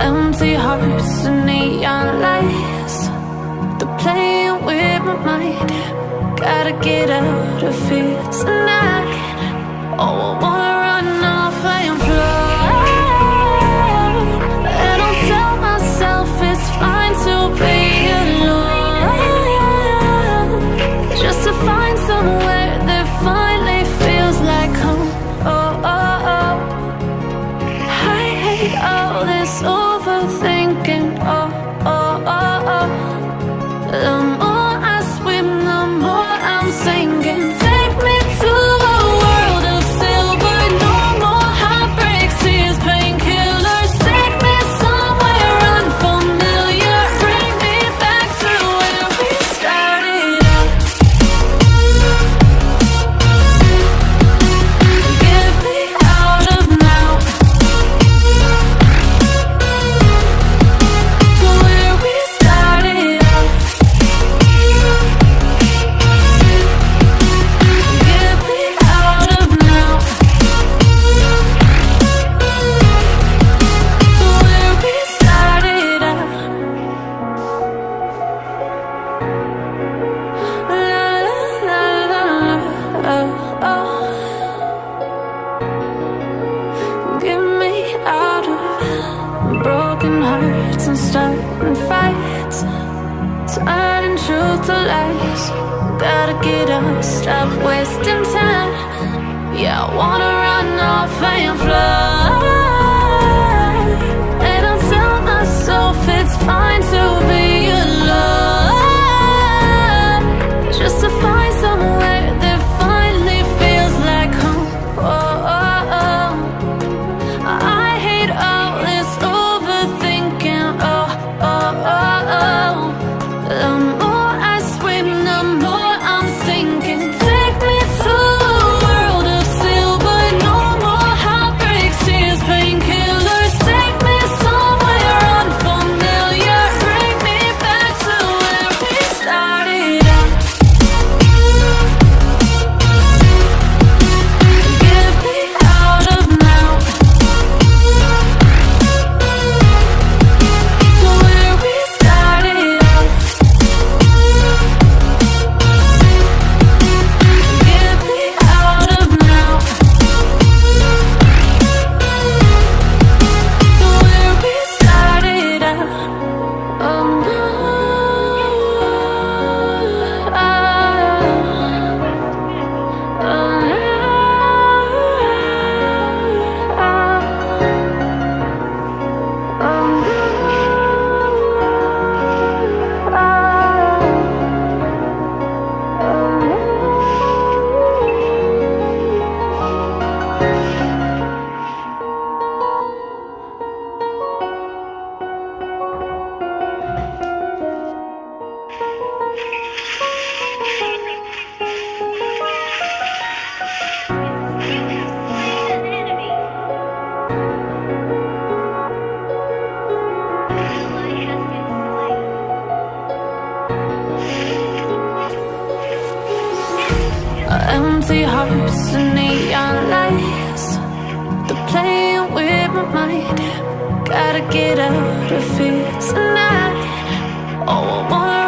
empty hearts and neon lights. They're playing with my mind. Gotta get out of here tonight. Oh, I wanna broken hearts and starting fights. Turning truth to lies. Gotta get up, stop wasting time. Yeah, I wanna run off and fly. And I tell myself it's fine to be Gotta get out of here tonight. Oh, I wanna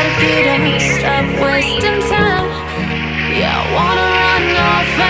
gotta get up, stop wasting time. Yeah, I wanna run off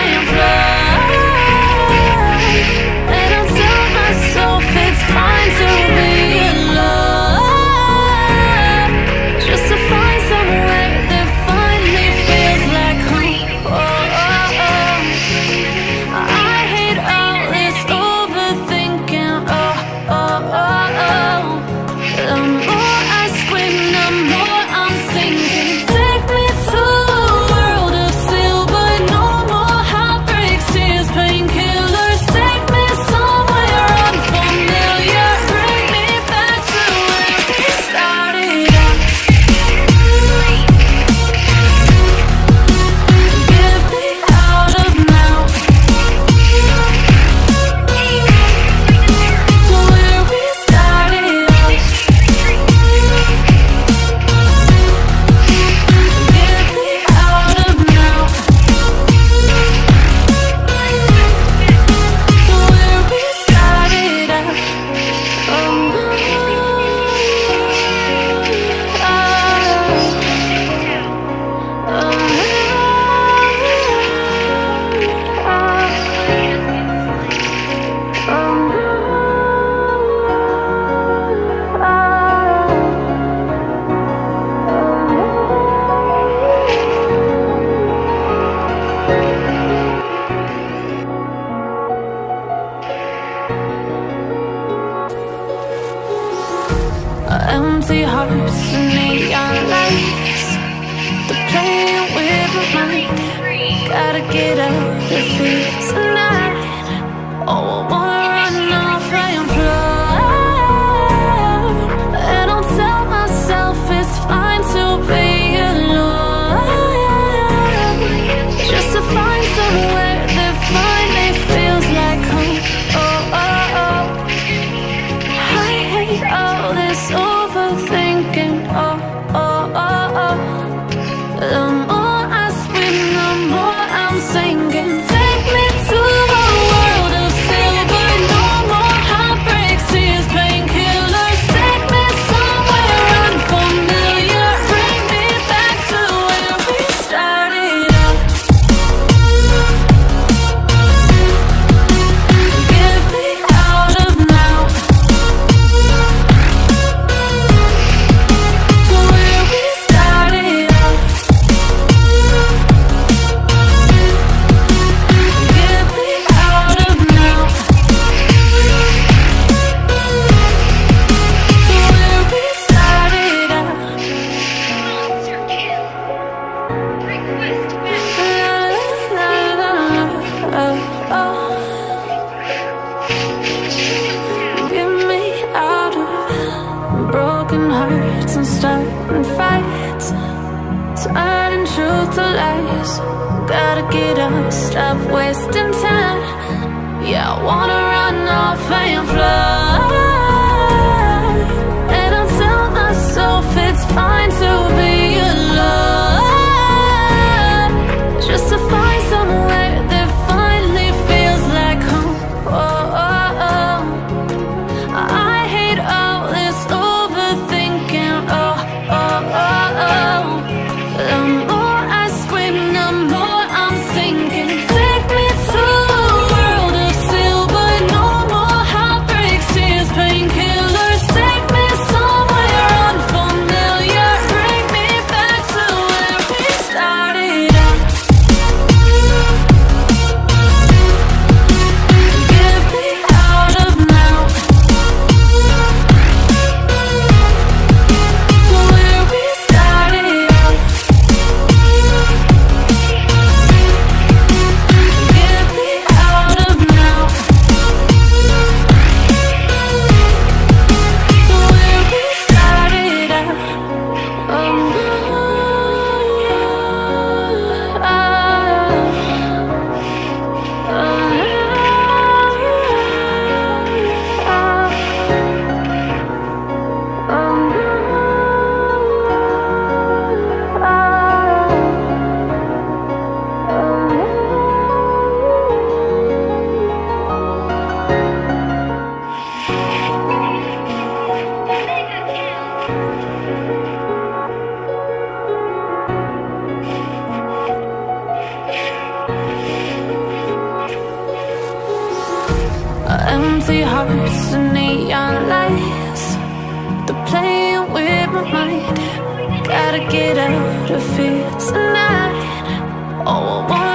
free. stop wasting time. Yeah, I wanna run off and fly. My Gotta get out of here tonight. Oh, I want